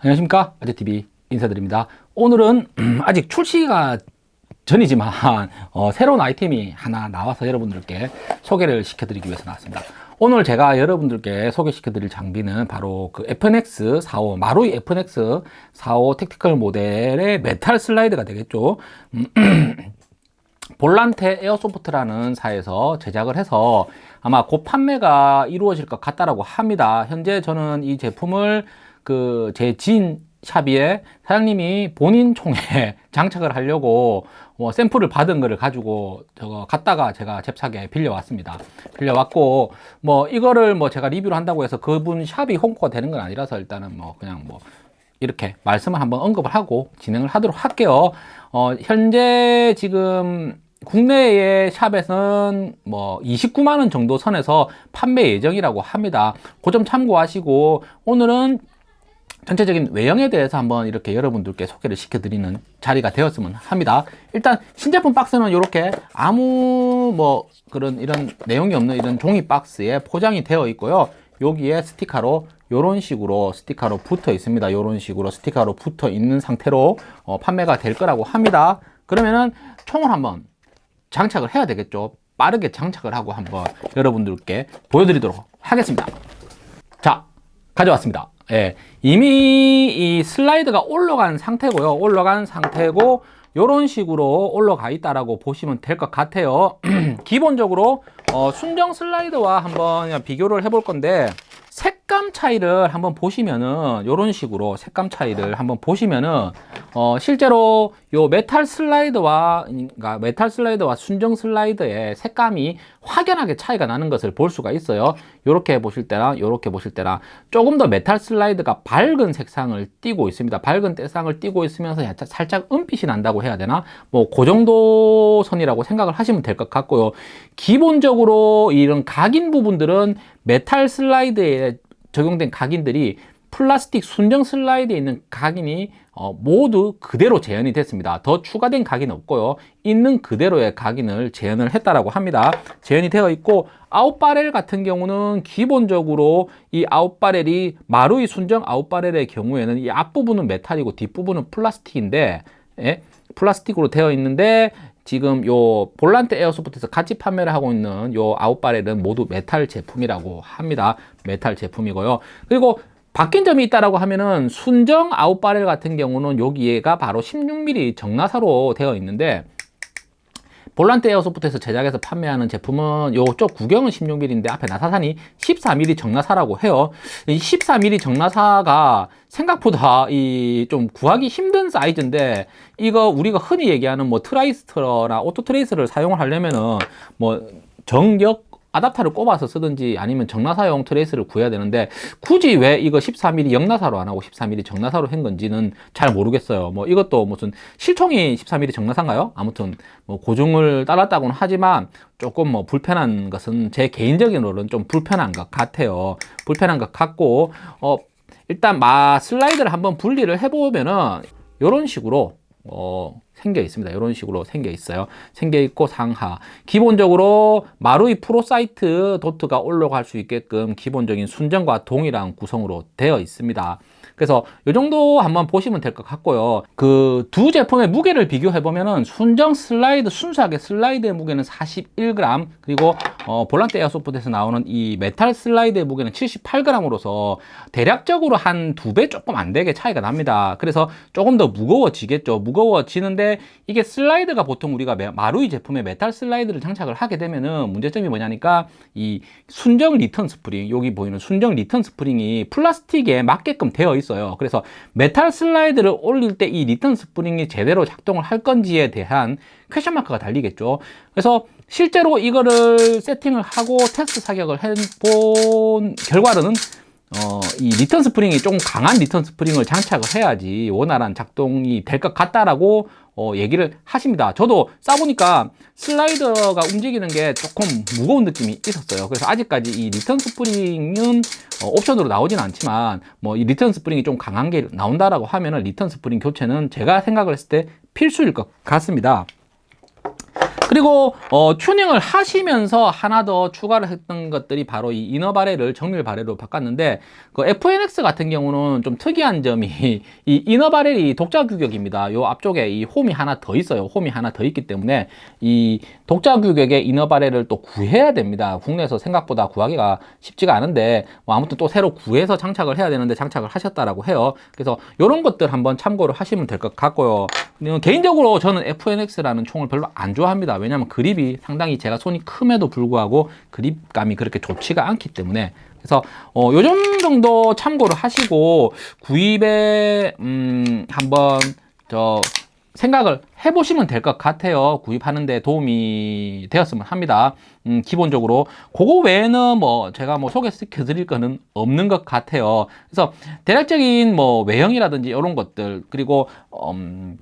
안녕하십니까? 아재TV 인사드립니다. 오늘은 아직 출시가 전이지만 어, 새로운 아이템이 하나 나와서 여러분들께 소개를 시켜드리기 위해서 나왔습니다. 오늘 제가 여러분들께 소개시켜 드릴 장비는 바로 그 FNX 45 마루이 FNX 45 tactical 모델의 메탈 슬라이드가 되겠죠? 음, Volante Airsoft라는 사에서 제작을 해서 아마 곧 판매가 이루어질 것 같다라고 합니다. 현재 저는 이 제품을 그 제 지인 샵에 사장님이 본인 총에 장착을 하려고 뭐 샘플을 받은 거를 가지고 저거 갖다가 제가 잽싸게 빌려왔습니다. 빌려왔고 뭐 이거를 뭐 제가 리뷰를 한다고 해서 그분 샵이 홍보가 되는 건 아니라서 일단은 뭐 그냥 뭐 이렇게 말씀을 한번 언급을 하고 진행을 하도록 할게요. 어 현재 지금 국내의 샵에서는 뭐 29만원 정도 선에서 판매 예정이라고 합니다. 그 점 참고하시고 오늘은 전체적인 외형에 대해서 한번 이렇게 여러분들께 소개를 시켜드리는 자리가 되었으면 합니다. 일단 신제품 박스는 이렇게 아무 뭐 그런 이런 내용이 없는 이런 종이 박스에 포장이 되어 있고요. 여기에 스티커로 이런 식으로 스티커로 붙어 있습니다. 이런 식으로 스티커로 붙어 있는 상태로 어, 판매가 될 거라고 합니다. 그러면은 총을 한번 장착을 해야 되겠죠. 빠르게 장착을 하고 한번 여러분들께 보여드리도록 하겠습니다. 자 가져왔습니다 예, 이미 이 슬라이드가 올라간 상태고요. 올라간 상태고 이런 식으로 올라가 있다라고 보시면 될 것 같아요. 기본적으로 어, 순정 슬라이드와 한번 비교를 해볼 건데 색감 차이를 한번 보시면은 이런 식으로 색감 차이를 한번 보시면은 어 실제로 요 메탈 슬라이드와 그러니까 메탈 슬라이드와 순정 슬라이드의 색감이 확연하게 차이가 나는 것을 볼 수가 있어요. 이렇게 보실 때랑 이렇게 보실 때랑 조금 더 메탈 슬라이드가 밝은 색상을 띠고 있습니다. 밝은 색상을 띠고 있으면서 살짝 은빛이 난다고 해야 되나? 뭐 그 정도 선이라고 생각을 하시면 될 것 같고요. 기본적으로 이런 각인 부분들은 메탈 슬라이드에 적용된 각인들이 플라스틱 순정 슬라이드에 있는 각인이 어, 모두 그대로 재현이 됐습니다. 더 추가된 각인 없고요. 있는 그대로의 각인을 재현을 했다라고 합니다. 재현이 되어 있고 out barrel 같은 경우는 기본적으로 이 out barrel이 마루이 순정 out barrel의 경우에는 이 앞부분은 메탈이고 뒷부분은 플라스틱인데 예? 플라스틱으로 되어 있는데 지금 요 Volante Airsoft에서 같이 판매를 하고 있는 요 out barrel은 모두 메탈 제품이라고 합니다. 메탈 제품이고요. 그리고 바뀐 점이 있다라고 하면은 순정 out barrel 같은 경우는 여기가 바로 16mm 정나사로 되어 있는데 Volante Airsoft에서 제작해서 판매하는 제품은 요쪽 구경은 16mm인데 앞에 나사산이 14mm 정나사라고 해요. 이 14mm 정나사가 생각보다 이 좀 구하기 힘든 사이즈인데 이거 우리가 흔히 얘기하는 뭐 tracer나 auto tracer를 사용을 하려면은 뭐 정역 adapter를 꼽아서 쓰든지 아니면 정나사용 tracer를 구해야 되는데 굳이 왜 이거 14mm 역나사로 안 하고 14mm 정나사로 한 건지는 잘 모르겠어요 뭐 이것도 무슨 실총이 14mm 정나사인가요? 아무튼 뭐 고중을 따랐다고는 하지만 조금 뭐 불편한 것은 제 개인적인로는 좀 불편한 것 같아요 불편한 것 같고 어 일단 마 슬라이드를 한번 분리를 해보면은 이런 식으로 어 생겨 있습니다. 이런 식으로 생겨 있어요. 생겨 있고 상하. 기본적으로 마루이 프로 사이트 도트가 올라갈 수 있게끔 기본적인 순정과 동일한 구성으로 되어 있습니다. 그래서 이 정도 한번 보시면 될 것 같고요 그 두 제품의 무게를 비교해 보면은 순정 슬라이드 순수하게 슬라이드의 무게는 41g 그리고 어, Volante Airsoft에서 나오는 이 메탈 슬라이드의 무게는 78g으로서 대략적으로 한 두 배 조금 안 되게 차이가 납니다. 그래서 조금 더 무거워지겠죠. 무거워지는데 이게 슬라이드가 보통 우리가 마루이 제품의 메탈 슬라이드를 장착을 하게 되면은 문제점이 뭐냐니까 이 순정 return spring 여기 보이는 순정 return spring이 플라스틱에 맞게끔 되어 있어요. 그래서 메탈 슬라이드를 올릴 때 이 return spring이 제대로 작동을 할 건지에 대한 question mark가 달리겠죠. 그래서 실제로 이거를 세팅을 하고 테스트 사격을 해본 결과로는 어, 이 return spring이 조금 강한 return spring을 장착을 해야지 원활한 작동이 될 것 같다라고 어, 얘기를 하십니다. 저도 쏴보니까 슬라이더가 움직이는 게 조금 무거운 느낌이 있었어요. 그래서 아직까지 이 return spring은 어, 옵션으로 나오진 않지만 뭐 이 return spring이 좀 강한 게 나온다라고 하면은 return spring 교체는 제가 생각을 했을 때 필수일 것 같습니다. 그리고 어, 튜닝을 하시면서 하나 더 추가를 했던 것들이 바로 이 이너 바렐을 정밀 바렐로 바꿨는데 그 FNX 같은 경우는 좀 특이한 점이 이 이너 바렐이 독자 규격입니다. 요 앞쪽에 이 홈이 하나 더 있어요. 홈이 하나 더 있기 때문에 이 독자 규격의 이너 바렐을 또 구해야 됩니다. 국내에서 생각보다 구하기가 쉽지가 않은데 뭐 아무튼 또 새로 구해서 장착을 해야 되는데 장착을 하셨다라고 해요. 그래서 이런 것들 한번 참고를 하시면 될 것 같고요. 개인적으로 저는 FNX라는 총을 별로 안 좋아합니다. 왜냐하면 그립이 상당히 제가 손이 큼에도 불구하고 그립감이 그렇게 좋지가 않기 때문에 그래서 어, 요즘 정도 참고를 하시고 구입에 음, 한번 저 생각을 해보시면 될 것 같아요. 구입하는 데 도움이 되었으면 합니다. 음, 기본적으로 그거 외에는 뭐 제가 뭐 소개시켜 드릴 거는 없는 것 같아요. 그래서 대략적인 뭐 외형이라든지 이런 것들 그리고 음,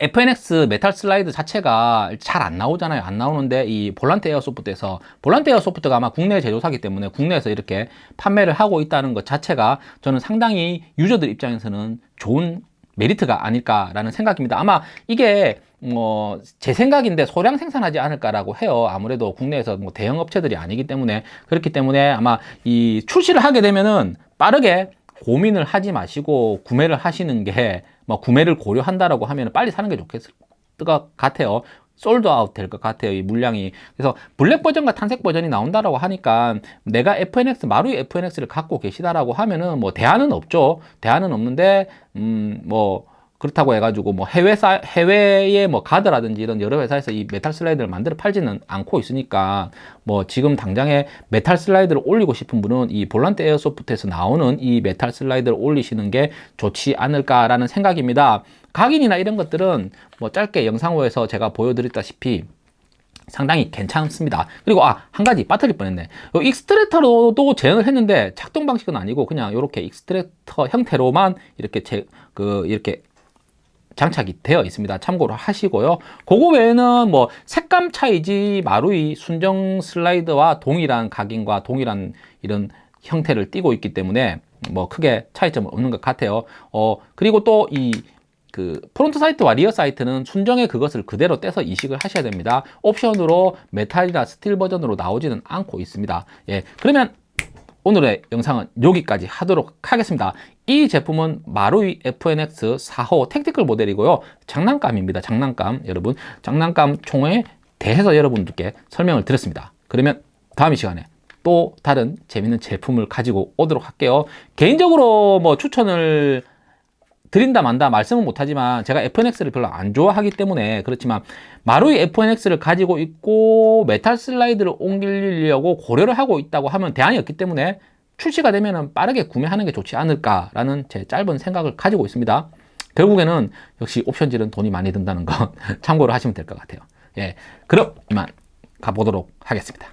FNX 메탈 슬라이드 자체가 잘 안 나오잖아요. 안 나오는데 이 Volante Airsoft에서 Volante Airsoft가 아마 국내 제조사기 때문에 국내에서 이렇게 판매를 하고 있다는 것 자체가 저는 상당히 user들 입장에서는 좋은 메리트가 아닐까라는 생각입니다. 아마 이게 뭐 제 생각인데 소량 생산하지 않을까라고 해요. 아무래도 국내에서 뭐 대형 업체들이 아니기 때문에 그렇기 때문에 아마 이 출시를 하게 되면은 빠르게 고민을 하지 마시고 구매를 하시는 게 뭐 구매를 고려한다라고 하면 빨리 사는 게 좋겠을 것 같아요. sold out 될 것 같아요. 이 물량이. 그래서 블랙 버전과 tan색 버전이 나온다라고 하니까 내가 FNX, 마루이 FNX를 갖고 계시다라고 하면은 뭐 대안은 없죠. 대안은 없는데, 음, 뭐, 그렇다고 해가지고 뭐 해외 사, 해외의 뭐 Guarder라든지 이런 여러 회사에서 이 메탈 슬라이드를 만들어 팔지는 않고 있으니까 뭐 지금 당장에 메탈 슬라이드를 올리고 싶은 분은 이 Volante Airsoft에서 나오는 이 메탈 슬라이드를 올리시는 게 좋지 않을까라는 생각입니다. 각인이나 이런 것들은 뭐 짧게 영상에서 제가 보여드렸다시피 상당히 괜찮습니다. 그리고 아, 한 가지 빠뜨릴 뻔했네. extractor로도 재현을 했는데 작동 방식은 아니고 그냥 이렇게 extractor 형태로만 이렇게 제, 그, 이렇게 장착이 되어 있습니다. 참고로 하시고요. 그거 외에는 뭐 색감 차이지 마루이 순정 슬라이드와 동일한 각인과 동일한 이런 형태를 띠고 있기 때문에 뭐 크게 차이점은 없는 것 같아요. 어, 그리고 또이 그 front sight와 rear sight는 순정의 그것을 그대로 떼서 이식을 하셔야 됩니다. 옵션으로 메탈이나 스틸 버전으로 나오지는 않고 있습니다. 예, 그러면 오늘의 영상은 여기까지 하도록 하겠습니다. 이 제품은 마루이 FNX 45 tactical 모델이고요. 장난감입니다. 장난감. 여러분, 장난감 총에 대해서 여러분들께 설명을 드렸습니다. 그러면 다음 이 시간에 또 다른 재밌는 제품을 가지고 오도록 할게요. 개인적으로 뭐 추천을 드린다 만다 말씀은 못하지만 제가 FNX를 별로 안 좋아하기 때문에 그렇지만 마루이 FNX를 가지고 있고 메탈 슬라이드를 옮기려고 고려를 하고 있다고 하면 대안이 없기 때문에 출시가 되면 빠르게 구매하는 게 좋지 않을까라는 제 짧은 생각을 가지고 있습니다. 결국에는 역시 옵션질은 돈이 많이 든다는 거 참고로 하시면 될 것 같아요. 예, 그럼 이만 가보도록 하겠습니다.